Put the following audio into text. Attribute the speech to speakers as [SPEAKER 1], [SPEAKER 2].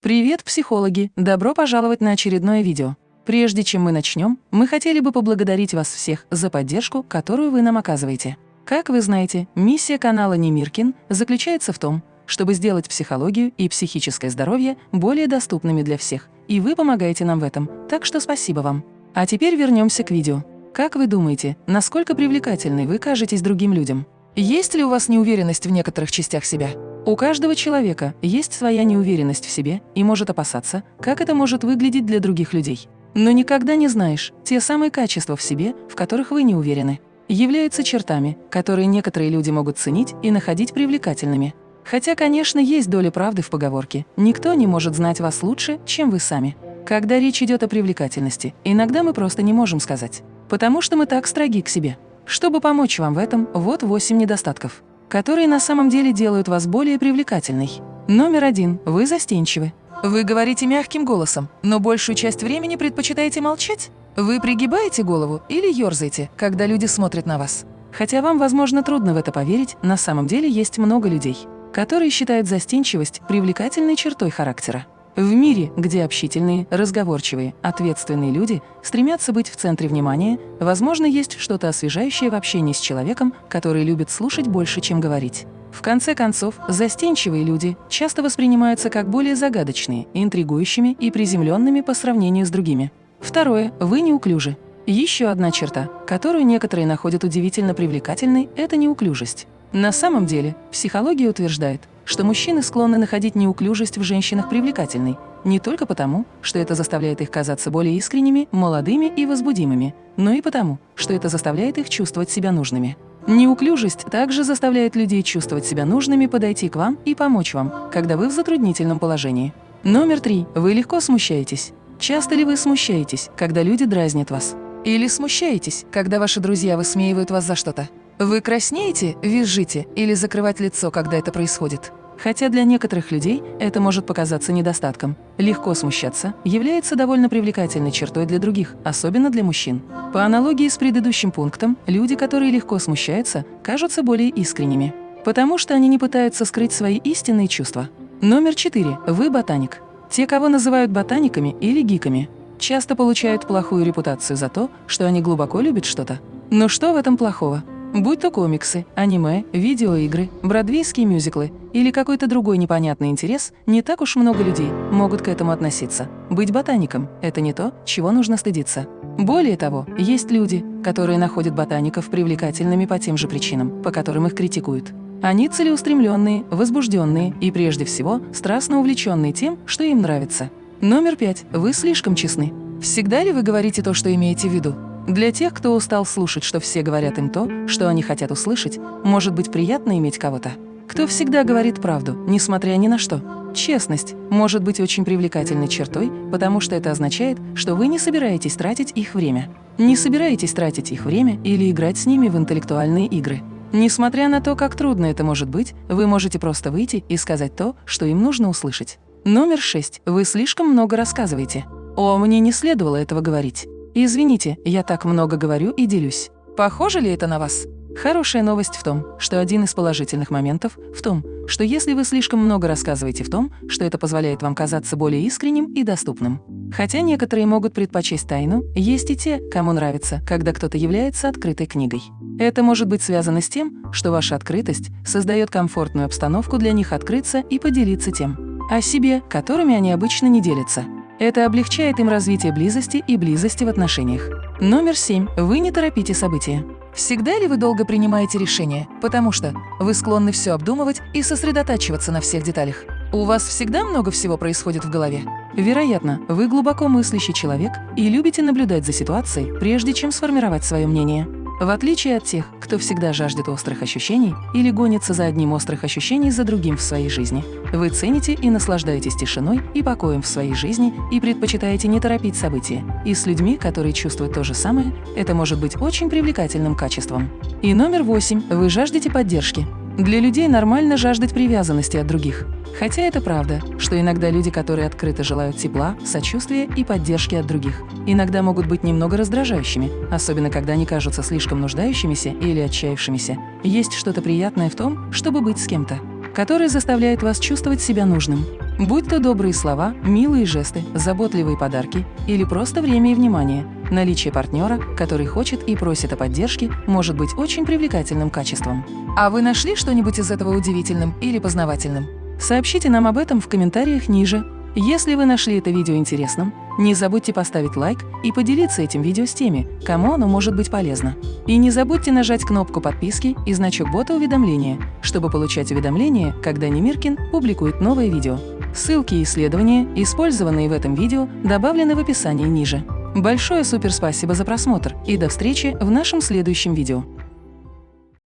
[SPEAKER 1] Привет, психологи! Добро пожаловать на очередное видео. Прежде чем мы начнем, мы хотели бы поблагодарить вас всех за поддержку, которую вы нам оказываете. Как вы знаете, миссия канала Немиркин заключается в том, чтобы сделать психологию и психическое здоровье более доступными для всех, и вы помогаете нам в этом, так что спасибо вам. А теперь вернемся к видео. Как вы думаете, насколько привлекательной вы кажетесь другим людям? Есть ли у вас неуверенность в некоторых частях себя? У каждого человека есть своя неуверенность в себе и может опасаться, как это может выглядеть для других людей. Но никогда не знаешь, те самые качества в себе, в которых вы не уверены, являются чертами, которые некоторые люди могут ценить и находить привлекательными. Хотя, конечно, есть доля правды в поговорке «никто не может знать вас лучше, чем вы сами». Когда речь идет о привлекательности, иногда мы просто не можем сказать, потому что мы так строги к себе. Чтобы помочь вам в этом, вот 8 недостатков, которые на самом деле делают вас более привлекательной. Номер один. Вы застенчивы. Вы говорите мягким голосом, но большую часть времени предпочитаете молчать? Вы пригибаете голову или ерзаете, когда люди смотрят на вас? Хотя вам, возможно, трудно в это поверить, на самом деле есть много людей, которые считают застенчивость привлекательной чертой характера. В мире, где общительные, разговорчивые, ответственные люди стремятся быть в центре внимания, возможно, есть что-то освежающее в общении с человеком, который любит слушать больше, чем говорить. В конце концов, застенчивые люди часто воспринимаются как более загадочные, интригующими и приземленными по сравнению с другими. Второе. Вы неуклюжи. Еще одна черта, которую некоторые находят удивительно привлекательной – это неуклюжесть. На самом деле, психология утверждает, что мужчины склонны находить неуклюжесть в женщинах привлекательной, не только потому, что это заставляет их казаться более искренними, молодыми и возбудимыми, но и потому, что это заставляет их чувствовать себя нужными. Неуклюжесть также заставляет людей чувствовать себя нужными подойти к вам и помочь вам, когда вы в затруднительном положении. Номер три. Вы легко смущаетесь. Часто ли вы смущаетесь, когда люди дразнят вас? Или смущаетесь, когда ваши друзья высмеивают вас за что-то? Вы краснеете, визжите или закрывать лицо, когда это происходит? Хотя для некоторых людей это может показаться недостатком. Легко смущаться является довольно привлекательной чертой для других, особенно для мужчин. По аналогии с предыдущим пунктом, люди, которые легко смущаются, кажутся более искренними, потому что они не пытаются скрыть свои истинные чувства. Номер четыре. Вы ботаник. Те, кого называют ботаниками или гиками, часто получают плохую репутацию за то, что они глубоко любят что-то. Но что в этом плохого? Будь то комиксы, аниме, видеоигры, бродвейские мюзиклы или какой-то другой непонятный интерес, не так уж много людей могут к этому относиться. Быть ботаником – это не то, чего нужно стыдиться. Более того, есть люди, которые находят ботаников привлекательными по тем же причинам, по которым их критикуют. Они целеустремленные, возбужденные и, прежде всего, страстно увлеченные тем, что им нравится. Номер пять. Вы слишком честны. Всегда ли вы говорите то, что имеете в виду? Для тех, кто устал слушать, что все говорят им то, что они хотят услышать, может быть приятно иметь кого-то. Кто всегда говорит правду, несмотря ни на что. Честность может быть очень привлекательной чертой, потому что это означает, что вы не собираетесь тратить их время. Не собираетесь тратить их время или играть с ними в интеллектуальные игры. Несмотря на то, как трудно это может быть, вы можете просто выйти и сказать то, что им нужно услышать. Номер шесть. Вы слишком много рассказываете. О, мне не следовало этого говорить. Извините, я так много говорю и делюсь. Похоже ли это на вас? Хорошая новость в том, что один из положительных моментов в том, что если вы слишком много рассказываете в том, что это позволяет вам казаться более искренним и доступным. Хотя некоторые могут предпочесть тайну, есть и те, кому нравится, когда кто-то является открытой книгой. Это может быть связано с тем, что ваша открытость создает комфортную обстановку для них открыться и поделиться тем о себе, которыми они обычно не делятся. Это облегчает им развитие близости и близости в отношениях. Номер семь. Вы не торопите события. Всегда ли вы долго принимаете решения, потому что вы склонны все обдумывать и сосредотачиваться на всех деталях? У вас всегда много всего происходит в голове? Вероятно, вы глубоко мыслящий человек и любите наблюдать за ситуацией, прежде чем сформировать свое мнение. В отличие от тех, кто всегда жаждет острых ощущений или гонится за одним острых ощущений за другим в своей жизни, вы цените и наслаждаетесь тишиной и покоем в своей жизни и предпочитаете не торопить события. И с людьми, которые чувствуют то же самое, это может быть очень привлекательным качеством. И номер восемь. Вы жаждете поддержки. Для людей нормально жаждать привязанности от других. Хотя это правда, что иногда люди, которые открыто желают тепла, сочувствия и поддержки от других, иногда могут быть немного раздражающими, особенно когда они кажутся слишком нуждающимися или отчаявшимися. Есть что-то приятное в том, чтобы быть с кем-то, который заставляет вас чувствовать себя нужным. Будь то добрые слова, милые жесты, заботливые подарки или просто время и внимание, наличие партнера, который хочет и просит о поддержке, может быть очень привлекательным качеством. А вы нашли что-нибудь из этого удивительным или познавательным? Сообщите нам об этом в комментариях ниже. Если вы нашли это видео интересным, не забудьте поставить лайк и поделиться этим видео с теми, кому оно может быть полезно. И не забудьте нажать кнопку подписки и значок бота уведомления, чтобы получать уведомления, когда Немиркин публикует новое видео. Ссылки и исследования, использованные в этом видео, добавлены в описании ниже. Большое суперспасибо за просмотр и до встречи в нашем следующем видео.